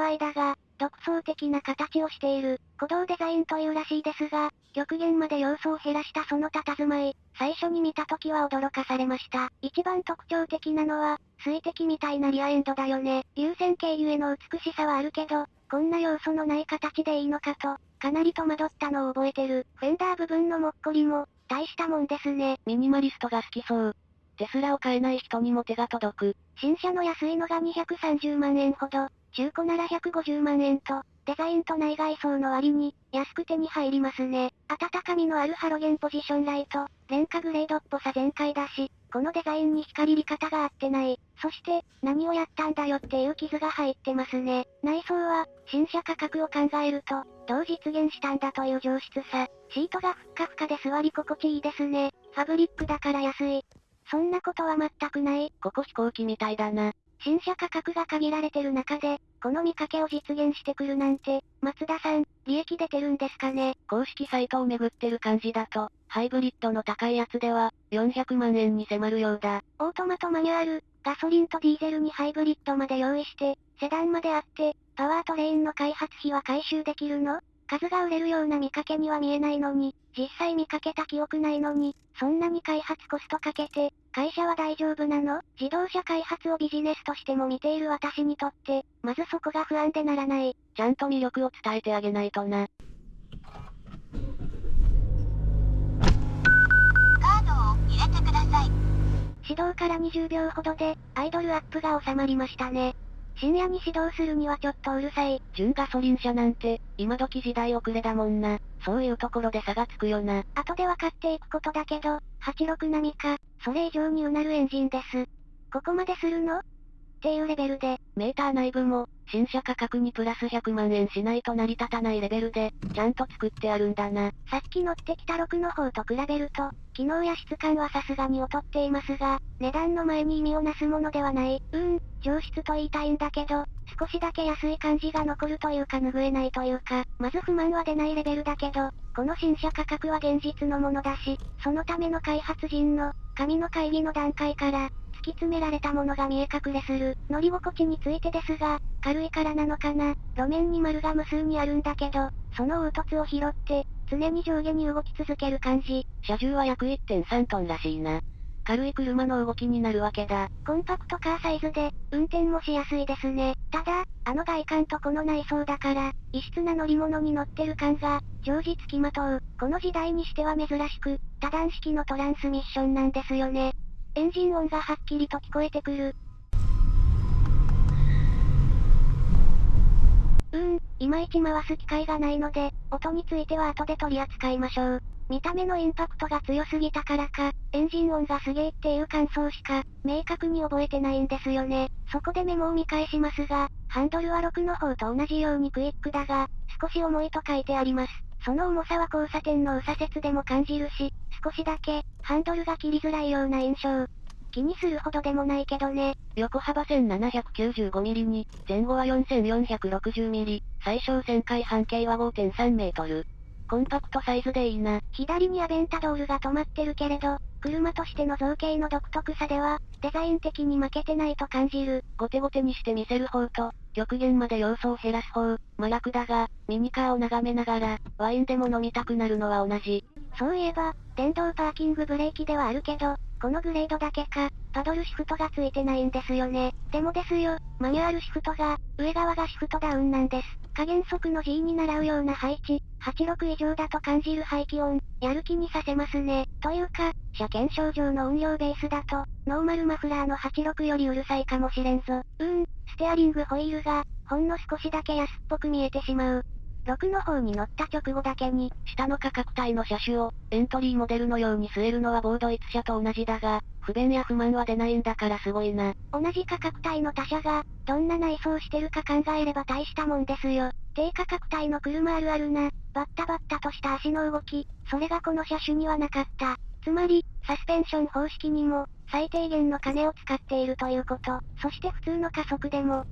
色合いだが、独創的な形をしている、鼓動デザインというらしいですが、極限まで要素を減らしたその佇まい、最初に見た時は驚かされました。一番特徴的なのは、水滴みたいなリアエンドだよね。流線形ゆえの美しさはあるけど、こんな要素のない形でいいのかと、かなり戸惑ったのを覚えてる。フェンダー部分のもっこりも、大したもんですね。ミニマリストが好きそう。テスラを買えない人にも手が届く。新車の安いのが230万円ほど、中古なら150万円と、デザインと内外装の割に、安く手に入りますね。温かみのあるハロゲンポジションライト、廉価グレードっぽさ全開だし、このデザインに光り方が合ってない。そして、何をやったんだよっていう傷が入ってますね。内装は、新車価格を考えると、どう実現したんだという上質さ。シートがふっかふかで座り心地いいですね。ファブリックだから安い。そんなことは全くない。ここ飛行機みたいだな。新車価格が限られてる中で、この見かけを実現してくるなんて、松田さん、利益出てるんですかね？公式サイトをめぐってる感じだと、ハイブリッドの高いやつでは、400万円に迫るようだ。オートマとマニュアル、ガソリンとディーゼルにハイブリッドまで用意して、セダンまであって、パワートレインの開発費は回収できるの？数が売れるような見かけには見えないのに、実際見かけた記憶ないのに、そんなに開発コストかけて、会社は大丈夫なの？自動車開発をビジネスとしても見ている私にとって、まずそこが不安でならない。ちゃんと魅力を伝えてあげないとな。カードを入れてください。始動から20秒ほどで、アイドルアップが収まりましたね。深夜に始動するにはちょっとうるさい。純ガソリン車なんて、今時時代遅れだもんな。そういうところで差がつくよな。後で分かっていくことだけど、86並みか、それ以上にうなるエンジンです。ここまでするの？っていうレベルで。メーター内部も、新車価格にプラス100万円しないと成り立たないレベルで、ちゃんと作ってあるんだな。さっき乗ってきた6の方と比べると、機能や質感はさすがに劣っていますが、値段の前に意味をなすものではない。うーん、上質と言いたいんだけど、少しだけ安い感じが残るというか拭えないというか、まず不満は出ないレベルだけど、この新車価格は現実のものだし、そのための開発人の、紙の会議の段階から、突き詰められたものが見え隠れする。乗り心地についてですが、軽いからなのかな。路面に丸が無数にあるんだけど、その凹凸を拾って、常に上下に動き続ける感じ。車重は約1.3トンらしいな。軽い車の動きになるわけだ。コンパクトカーサイズで、運転もしやすいですね。ただ、あの外観とこの内装だから、異質な乗り物に乗ってる感が、常時付きまとう。この時代にしては珍しく、多段式のトランスミッションなんですよね。エンジン音がはっきりと聞こえてくる。うーん、いまいち回す機会がないので、音については後で取り扱いましょう。見た目のインパクトが強すぎたからか、エンジン音がすげーっていう感想しか、明確に覚えてないんですよね。そこでメモを見返しますが、ハンドルは6の方と同じようにクイックだが、少し重いと書いてあります。その重さは交差点の右左折でも感じるし、少しだけ、ハンドルが切りづらいような印象。気にするほどでもないけどね。横幅 1795mm に、前後は 4460mm、最小旋回半径は5.3メートル。コンパクトサイズでいいな。左にアベンタドールが止まってるけれど、車としての造形の独特さでは、デザイン的に負けてないと感じる。ゴテゴテにして見せる方と、極限まで要素を減らす方、麻薬だが、ミニカーを眺めながら、ワインでも飲みたくなるのは同じ。そういえば、電動パーキングブレーキではあるけど、このグレードだけか、パドルシフトがついてないんですよね。でもですよ、マニュアルシフトが、上側がシフトダウンなんです。加減速の G に習うような配置、86以上だと感じる排気音、やる気にさせますね。というか、車検証上の運用ベースだと、ノーマルマフラーの86よりうるさいかもしれんぞ。うん、ステアリングホイールが、ほんの少しだけ安っぽく見えてしまう。6の方に乗った直後だけに、下の価格帯の車種を、エントリーモデルのように据えるのはボード1車と同じだが、不便や不満は出ないんだからすごいな。同じ価格帯の他社が、どんな内装してるか考えれば大したもんですよ。低価格帯の車あるあるな、バッタバッタとした足の動き、それがこの車種にはなかった。つまり、サスペンション方式にも、最低限の金を使っているということ。そして普通の加速でも、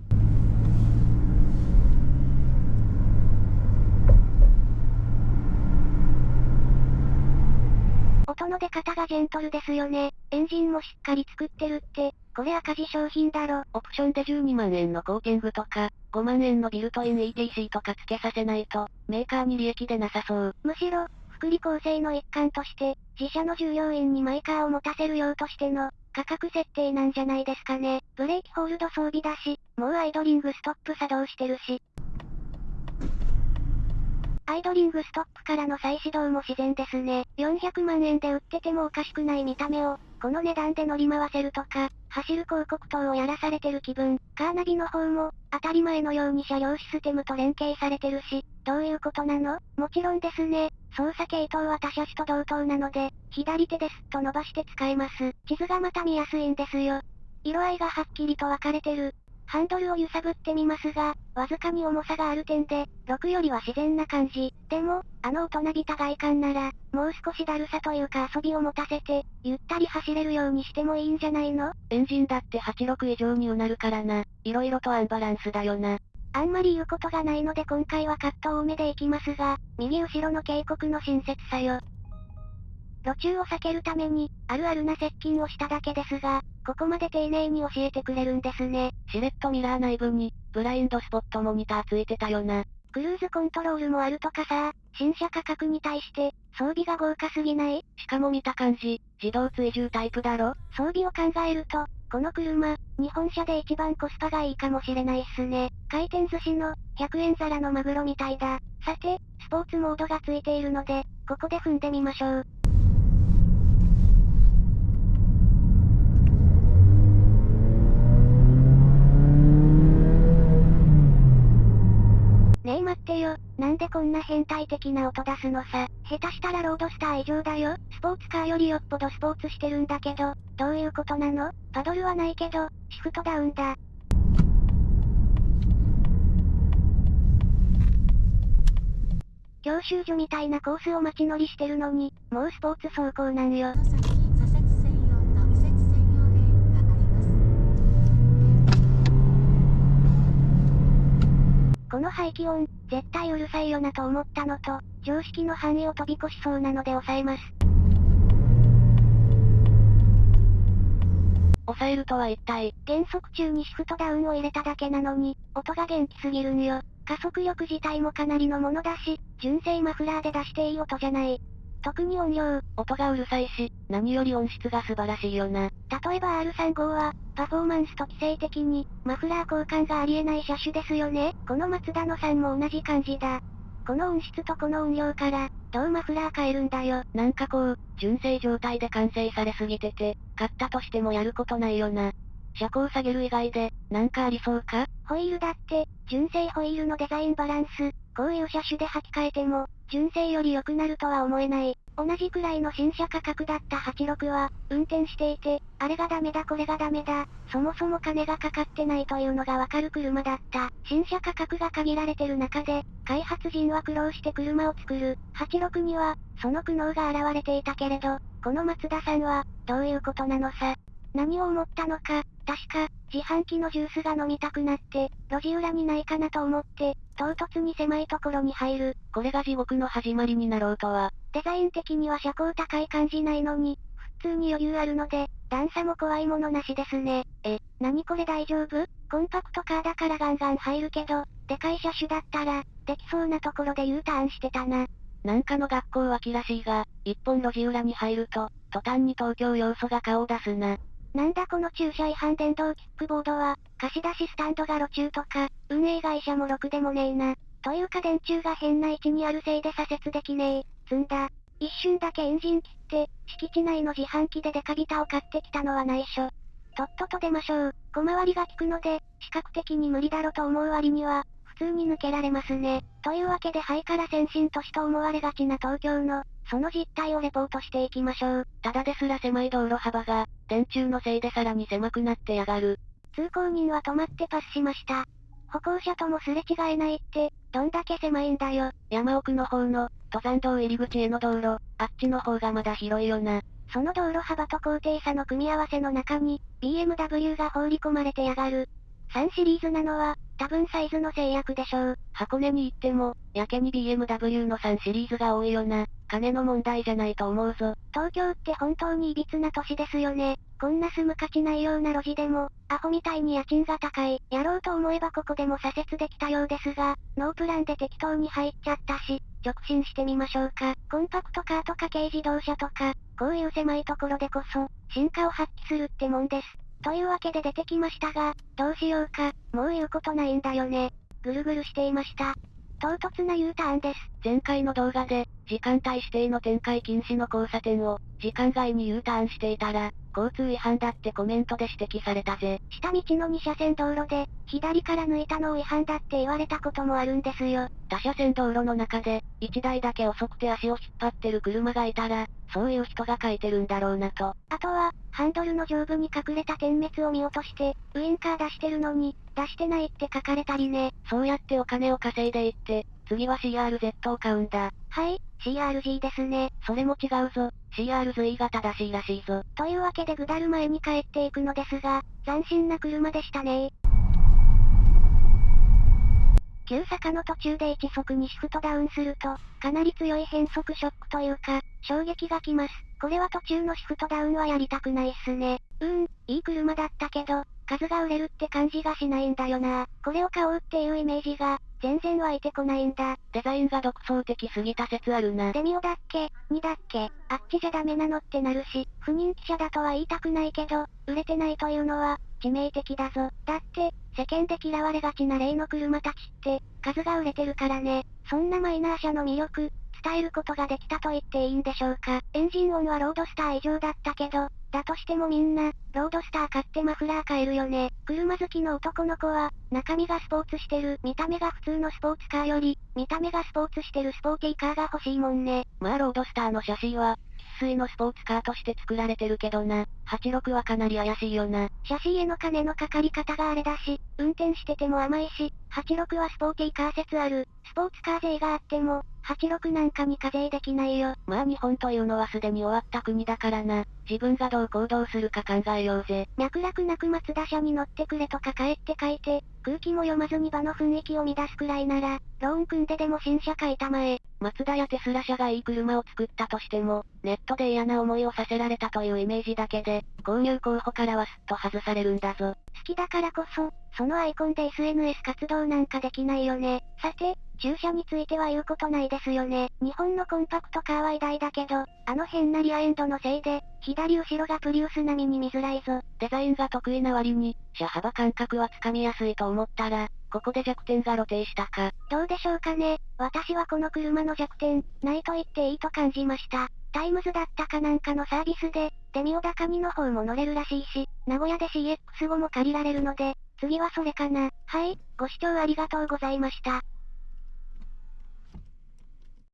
音の出方がジェントルですよね。エンジンもしっかり作ってるって、これ赤字商品だろ。オプションで12万円のコーティングとか、5万円のビルトイン ETC とか付けさせないと、メーカーに利益でなさそう。むしろ、福利厚生の一環として、自社の従業員にマイカーを持たせるようとしての、価格設定なんじゃないですかね。ブレーキホールド装備だし、もうアイドリングストップ作動してるし。アイドリングストップからの再始動も自然ですね。400万円で売っててもおかしくない見た目を、この値段で乗り回せるとか、走る広告等をやらされてる気分。カーナビの方も、当たり前のように車両システムと連携されてるし、どういうことなの？もちろんですね。操作系統は他車種と同等なので、左手ですっと伸ばして使えます。地図がまた見やすいんですよ。色合いがはっきりと分かれてる。ハンドルを揺さぶってみますが、わずかに重さがある点で、6よりは自然な感じ。でも、あの大人びた外観なら、もう少しだるさというか遊びを持たせて、ゆったり走れるようにしてもいいんじゃないの？エンジンだって86以上にうなるからな。色々とアンバランスだよな。あんまり言うことがないので今回はカット多めでいきますが、右後ろの警告の親切さよ。路中を避けるために、あるあるな接近をしただけですが、ここまで丁寧に教えてくれるんですね。シレットミラー内部に、ブラインドスポットモニターついてたよな。クルーズコントロールもあるとかさ、新車価格に対して、装備が豪華すぎない？しかも見た感じ、自動追従タイプだろ？装備を考えると、この車、日本車で一番コスパがいいかもしれないっすね。回転寿司の、100円皿のマグロみたいだ。さて、スポーツモードがついているので、ここで踏んでみましょう。でこんな変態的な音出すのさ。下手したらロードスター以上だよ。スポーツカーよりよっぽどスポーツしてるんだけど、どういうことなの？パドルはないけど、シフトダウンだ。教習所みたいなコースを街乗りしてるのに、もうスポーツ走行なんよ。この排気音、絶対うるさいよなと思ったのと、常識の範囲を飛び越しそうなので抑えます。抑えるとは一体、減速中にシフトダウンを入れただけなのに、音が元気すぎるんよ。加速力自体もかなりのものだし、純正マフラーで出していい音じゃない。特に音量、音がうるさいし、何より音質が素晴らしいよな。例えば R35 は、パフォーマンスと規制的に、マフラー交換がありえない車種ですよね。この松田のさんも同じ感じだ。この音質とこの音量から、どうマフラー変えるんだよ。なんかこう、純正状態で完成されすぎてて、買ったとしてもやることないよな。車高下げる以外で、なんかありそうか？ホイールだって、純正ホイールのデザインバランス、こういう車種で履き替えても、純正より良くなるとは思えない。同じくらいの新車価格だった86は、運転していて、あれがダメだこれがダメだ、そもそも金がかかってないというのがわかる車だった。新車価格が限られてる中で、開発陣は苦労して車を作る。86には、その苦悩が現れていたけれど、この松田さんは、どういうことなのさ。何を思ったのか、確か、自販機のジュースが飲みたくなって、路地裏にないかなと思って、唐突に狭いところに入る。これが地獄の始まりになろうとは。デザイン的には車高高い感じないのに、普通に余裕あるので、段差も怖いものなしですね。え、何これ大丈夫？コンパクトカーだからガンガン入るけど、でかい車種だったら、できそうなところで U ターンしてたな。なんかの学校脇らしいが、一本路地裏に入ると、途端に東京要素が顔を出すな。なんだこの駐車違反電動キックボードは、貸し出しスタンドが路中とか、運営会社もろくでもねえな。というか電柱が変な位置にあるせいで左折できねえ。積んだ。一瞬だけエンジン切って、敷地内の自販機でデカビタを買ってきたのは内緒。とっとと出ましょう。小回りが効くので、視覚的に無理だろと思う割には、通に抜けられますね。というわけで肺から先進都市と思われがちな東京の、その実態をレポートしていきましょう。ただですら狭い道路幅が、電柱のせいでさらに狭くなってやがる。通行人は止まってパスしました。歩行者ともすれ違えないって、どんだけ狭いんだよ。山奥の方の、登山道入り口への道路、あっちの方がまだ広いよな。その道路幅と高低差の組み合わせの中に、BMW が放り込まれてやがる。3シリーズなのは、多分サイズの制約でしょう。箱根に行っても、やけに BMW の3シリーズが多いよな。金の問題じゃないと思うぞ。東京って本当に歪な都市ですよね。こんな住む価値ないような路地でも、アホみたいに家賃が高い。やろうと思えばここでも左折できたようですが、ノープランで適当に入っちゃったし、直進してみましょうか。コンパクトカーとか軽自動車とか、こういう狭いところでこそ、進化を発揮するってもんです。というわけで出てきましたが、どうしようか、もう言うことないんだよね。ぐるぐるしていました。唐突な U ターンです。前回の動画で、時間帯指定の展開禁止の交差点を、時間外に U ターンしていたら、交通違反だってコメントで指摘されたぜ。下道の2車線道路で、左から抜いたのを違反だって言われたこともあるんですよ。他車線道路の中で、1台だけ遅くて足を引っ張ってる車がいたら、そういう人が書いてるんだろうなと。あとは、ハンドルの上部に隠れた点滅を見落として、ウインカー出してるのに、出してないって書かれたりね。そうやってお金を稼いでいって、次は CRZ を買うんだ。はい、CRG ですね。それも違うぞ。CRZ が正しいらしいぞ。というわけでぐだる前に帰っていくのですが、斬新な車でしたね急坂の途中で一速にシフトダウンすると、かなり強い変速ショックというか、衝撃が来ます。これは途中のシフトダウンはやりたくないっすね。うーん、いい車だったけど、数が売れるって感じがしないんだよな。これを買おうっていうイメージが、全然湧いてこないんだ。デザインが独創的すぎた説あるな。デミオだっけ ?2 だっけ？あっちじゃダメなのってなるし、不人気車だとは言いたくないけど、売れてないというのは、致命的だぞ。だって、世間で嫌われがちな例の車たちって、数が売れてるからね。そんなマイナー車の魅力、伝えることができたと言っていいんでしょうか。エンジン音はロードスター以上だったけど、だとしてもみんな、ロードスター買ってマフラー買えるよね。車好きの男の子は、中身がスポーツしてる、見た目が普通のスポーツカーより、見た目がスポーツしてるスポーティーカーが欲しいもんね。まあロードスターの写真は、生粋のスポーツカーとして作られてるけどな。86はかなり怪しいよな。シャシーへの金のかかり方があれだし、運転してても甘いし、86はスポーティーカー説ある。スポーツカー税があっても、86なんかに課税できないよ。まあ日本というのはすでに終わった国だからな。自分がどう行動するか考えようぜ。脈絡なく松田車に乗ってくれとか帰って書いて、空気も読まずに場の雰囲気を乱すくらいなら、ローン組んででも新車買いたまえ。松田やテスラ社がいい車を作ったとしても、ネットで嫌な思いをさせられたというイメージだけで、購入候補からはすっと外されるんだぞ。好きだからこそ、そのアイコンで SNS 活動なんかできないよね。さて、駐車については言うことないですよね。日本のコンパクトカーは偉大だけど、あの変なリアエンドのせいで、左後ろがプリウス並みに見づらいぞ。デザインが得意な割に、車幅感覚はつかみやすいと思ったら、ここで弱点が露呈したか。どうでしょうかね。私はこの車の弱点、ないと言っていいと感じました。タイムズだったかなんかのサービスで、デミオだか2の方も乗れるらしいし、名古屋で CX5 も借りられるので、次はそれかな。はい、ご視聴ありがとうございました。